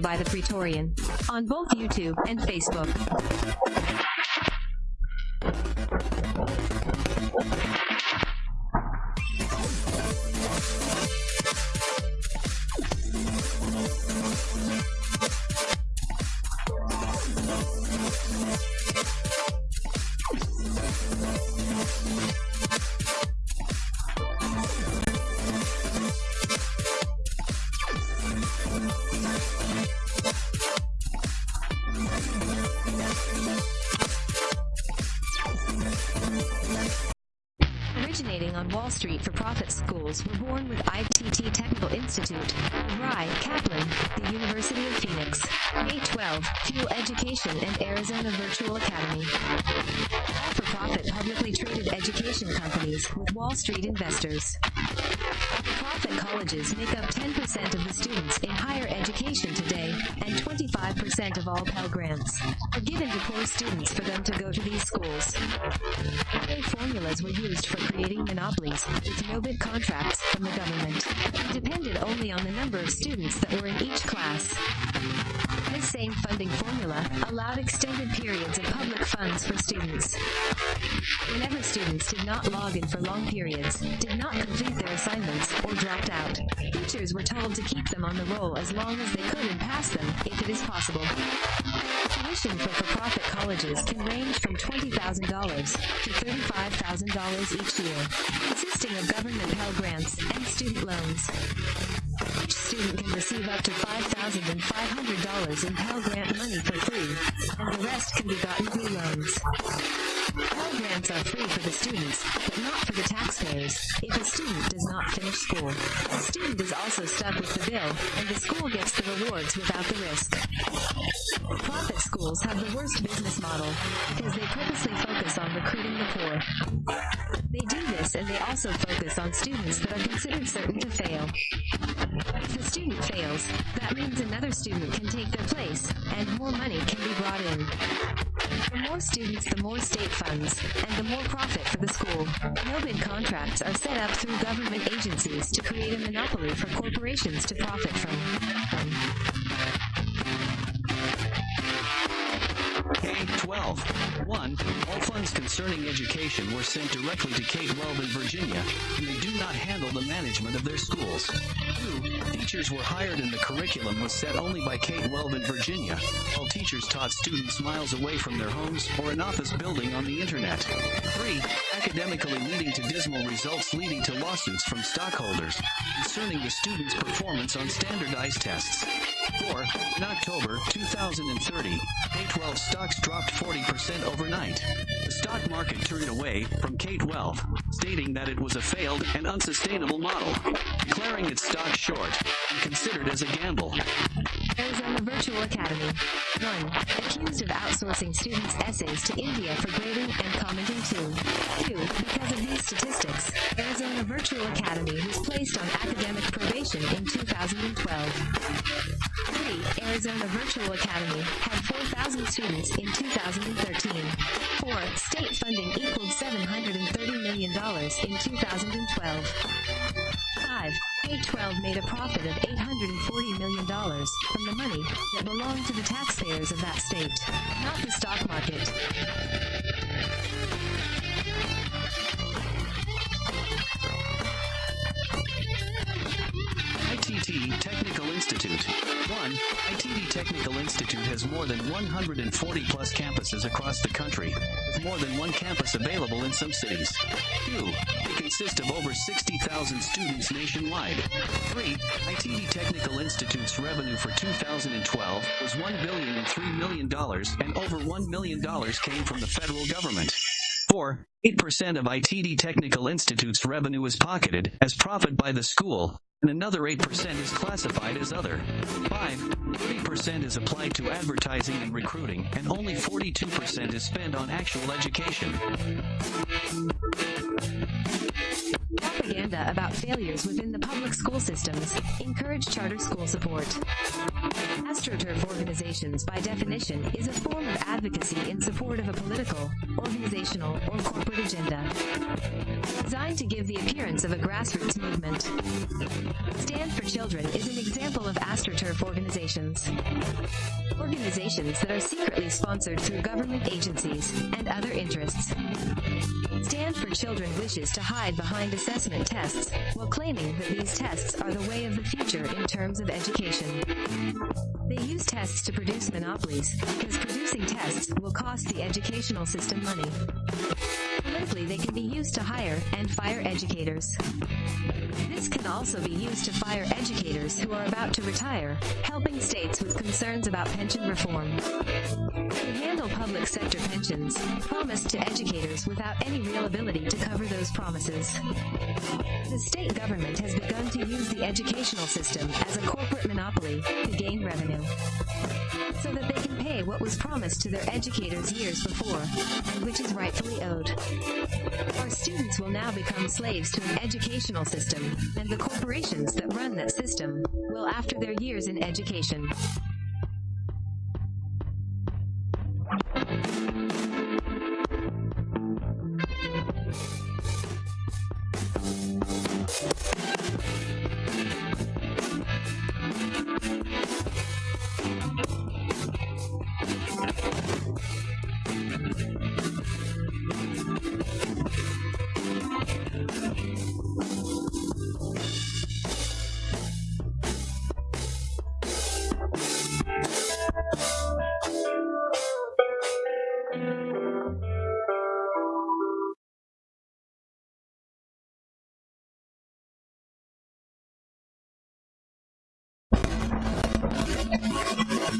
by the Praetorian on both YouTube and Facebook. Originating on Wall Street for profit schools were born with ITT Technical Institute, Rye Kaplan, the University of Phoenix, K-12, Fuel Education and Arizona Virtual Academy. All for-profit publicly traded education companies with Wall Street investors. Profit colleges make up 10% of the students in higher education today, and 25% of all Pell Grants are given to poor students for them to go to these schools. Their formulas were used for creating monopolies with no-bid contracts from the government, and depended only on the number of students that were in each class. This same funding formula allowed extended periods of public funds for students. Whenever students did not log in for long periods, did not complete their assignments, or dropped out, teachers were told to keep them on the roll as long as they could and pass them, if it is possible. Tuition for for-profit colleges can range from $20,000 to $35,000 each year, consisting of government Pell Grants and student loans. Student can receive up to $5,500 in Pell Grant money for free, and the rest can be gotten through loans. Pell Grants are free for the students, but not for the taxpayers if a student does not finish school. The student is also stuck with the bill, and the school gets the rewards without the risk. Profit schools have the worst business model because they purposely focus on recruiting the poor. They do this and they also focus on students that are considered certain to fail. If a student fails, that means another student can take their place and more money can be brought in. The more students, the more state funds, and the more profit for the school. No-bid contracts are set up through government agencies to create a monopoly for corporations to profit from. from. K-12. 1. All funds concerning education were sent directly to K-12 in Virginia, and they do not handle the management of their schools. 2. Teachers were hired and the curriculum was set only by K-12 in Virginia, while teachers taught students miles away from their homes or an office building on the internet. 3. Academically leading to dismal results leading to lawsuits from stockholders concerning the students' performance on standardized tests. 4. In October 2030, K-12 stocks dropped 40% overnight. The stock market turned away from K-12, stating that it was a failed and unsustainable model, declaring its stock short and considered as a gamble. Arizona Virtual Academy. 1. Accused of outsourcing students' essays to India for grading and commenting too. 2. Because of these statistics, Arizona Virtual Academy was placed on academic probation in 2012. 3. Arizona Virtual Academy had 4,000 students in 2013. 4. State funding equaled $730 million in 2012. 5. K-12 made a profit of $840 million from the money that belonged to the taxpayers of that state, not the stock market. Has more than 140 plus campuses across the country, with more than one campus available in some cities. 2. They consist of over 60,000 students nationwide. 3. ITT Technical Institute's revenue for 2012 was $1 billion and $3 million, and over $1 million came from the federal government. 4. 8% of ITT Technical Institute's revenue is pocketed as profit by the school, and another 8% is classified as other. 5. 30% is applied to advertising and recruiting, and only 42% is spent on actual education. Propaganda about failures within the public school systems, encourage charter school support. AstroTurf organizations, by definition, is a form of advocacy in support of a political, organizational, or corporate agenda. Designed to give the appearance of a grassroots movement. Stand for Children is an example of AstroTurf organizations. Organizations that are secretly sponsored through government agencies and other interests. Stand for Children wishes to hide behind assessment tests while claiming that these tests are the way of the future in terms of education. They use tests to produce monopolies because producing tests will cost the educational system money. Politically, they can be used to hire and fire educators. Also be used to fire educators who are about to retire, helping states with concerns about pension reform. To handle public sector pensions, promised to educators without any real ability to cover those promises. The state government has begun to use the educational system as a corporate monopoly to gain revenue. So that they can pay what was promised to their educators years before, and which is rightfully owed. Our students will now become slaves to an educational system, and the corporations that run that system will after their years in education.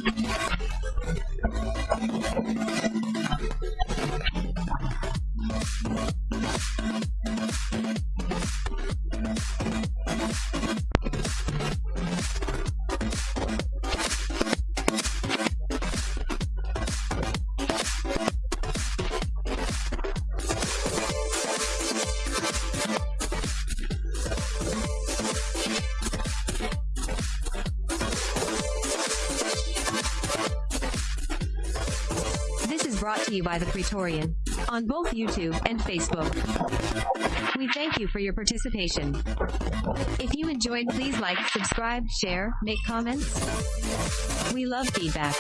This brought to you by the Praetorian on both YouTube and Facebook. We thank you for your participation. If you enjoyed, please like, subscribe, share, make comments. We love feedback.